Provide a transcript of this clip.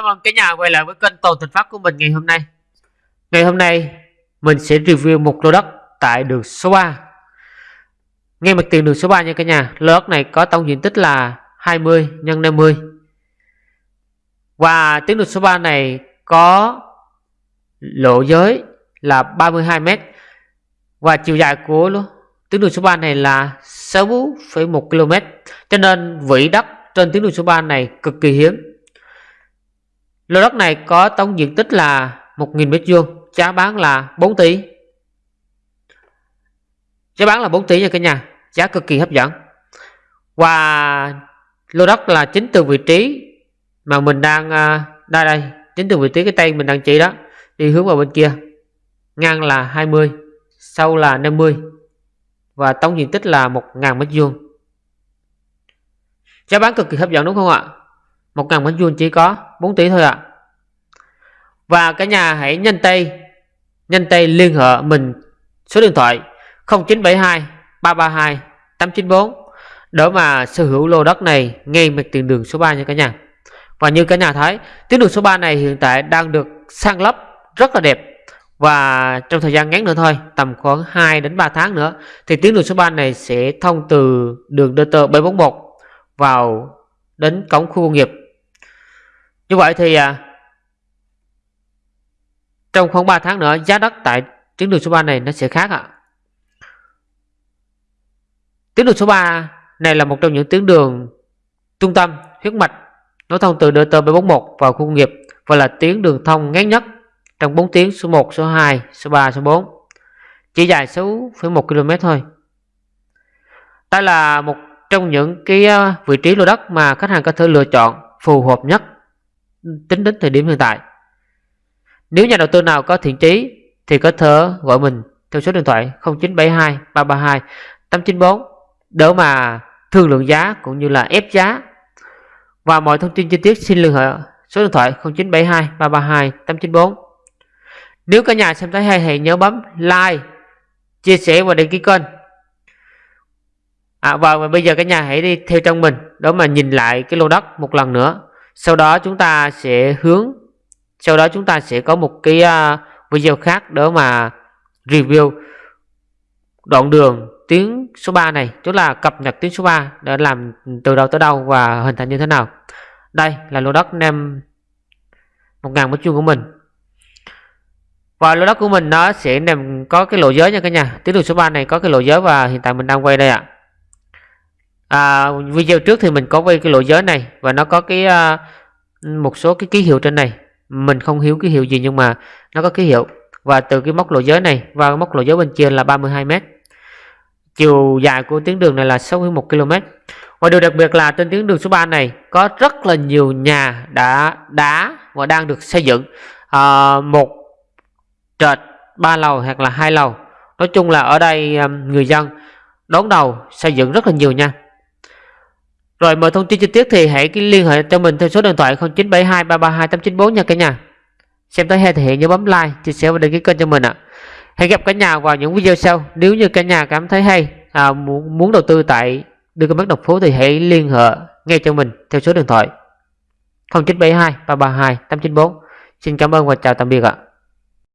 Chào mừng cả nhà quay lại với kênh Toàn Thịnh Phát của mình ngày hôm nay. Ngày hôm nay mình sẽ review một lô đất tại đường số 3. Ngay mặt tiền đường số 3 nha cả nhà. Lô đất này có tổng diện tích là 20 x 50. Và tuyến đường số 3 này có lộ giới là 32 m và chiều dài của tuyến đường số 3 này là 6,1 km. Cho nên vị đất trên tuyến đường số 3 này cực kỳ hiếm Lô đất này có tổng diện tích là 1.000 m2, giá bán là 4 tỷ. Giá bán là 4 tỷ nha cả nhà, giá cực kỳ hấp dẫn. Và lô đất là chính từ vị trí mà mình đang à, đây đây, chính từ vị trí cái tay mình đang chỉ đó, đi hướng vào bên kia. Ngang là 20, sâu là 50 và tổng diện tích là 1.000 m2. Giá bán cực kỳ hấp dẫn đúng không ạ? 1.000 mét vuông chỉ có 4 tỷ thôi ạ. À. Và cả nhà hãy nhanh tay nhanh tay liên hệ mình số điện thoại 0972 332 894 để mà sở hữu lô đất này ngay mặt tiền đường số 3 nha cả nhà. Và như cả nhà thấy, tuyến đường số 3 này hiện tại đang được sang lấp rất là đẹp và trong thời gian ngắn nữa thôi, tầm khoảng 2 đến 3 tháng nữa thì tuyến đường số 3 này sẽ thông từ đường DT 741 vào đến cổng khu công nghiệp như vậy thì à, trong khoảng 3 tháng nữa giá đất tại tuyến đường số 3 này nó sẽ khác ạ. À. Tuyến đường số 3 này là một trong những tuyến đường trung tâm huyết mạch nối thông từ DT 741 vào khu công nghiệp và là tuyến đường thông ngắn nhất trong 4 tuyến số 1, số 2, số 3, số 4. Chỉ dài 6,1 km thôi. Đây là một trong những cái à, vị trí lô đất mà khách hàng có thể lựa chọn phù hợp nhất tính đến thời điểm hiện tại. Nếu nhà đầu tư nào có thiện trí thì có thể gọi mình theo số điện thoại 0972 332 894 để mà thương lượng giá cũng như là ép giá. Và mọi thông tin chi tiết xin liên hệ số điện thoại 0972 332 894. Nếu cả nhà xem thấy hay hãy nhớ bấm like, chia sẻ và đăng ký kênh. À, và bây giờ cả nhà hãy đi theo trong mình để mà nhìn lại cái lô đất một lần nữa sau đó chúng ta sẽ hướng sau đó chúng ta sẽ có một cái uh, video khác đó mà review đoạn đường tuyến số 3 này tức là cập nhật tuyến số 3 để làm từ đâu tới đâu và hình thành như thế nào. Đây là lô đất nem 1.000 mét vuông của mình. Và lô đất của mình nó sẽ nằm có cái lộ giới nha cả nhà. Tuyến đường số 3 này có cái lộ giới và hiện tại mình đang quay đây ạ. à à, video trước thì mình có quay cái lộ giới này và nó có cái à, một số cái ký hiệu trên này. Mình không hiểu ký hiệu gì nhưng mà nó có ký hiệu. Và từ cái mốc lộ giới này và mốc lộ giới bên trên là 32 m chiều dài của tuyến đường này là 61 km. Và điều đặc biệt là trên tuyến đường số 3 này có rất là nhiều nhà đã đá và đang được xây dựng. À, một trệt ba lầu hoặc là hai lầu. Nói chung là ở đây à, người dân đón đầu xây dựng rất là nhiều nha rồi mọi thông tin chi tiết thì hãy liên hệ cho mình theo số điện thoại 0972 332 894 nha cả nhà. Xem tới hay thì hãy nhớ bấm like, chia sẻ và đăng ký kênh cho mình ạ. Hẹn gặp cả nhà vào những video sau. Nếu như cả nhà cảm thấy hay, à, muốn, muốn đầu tư tại đường cái mắt độc phố thì hãy liên hệ ngay cho mình theo số điện thoại 0972 332 894. Xin cảm ơn và chào tạm biệt ạ.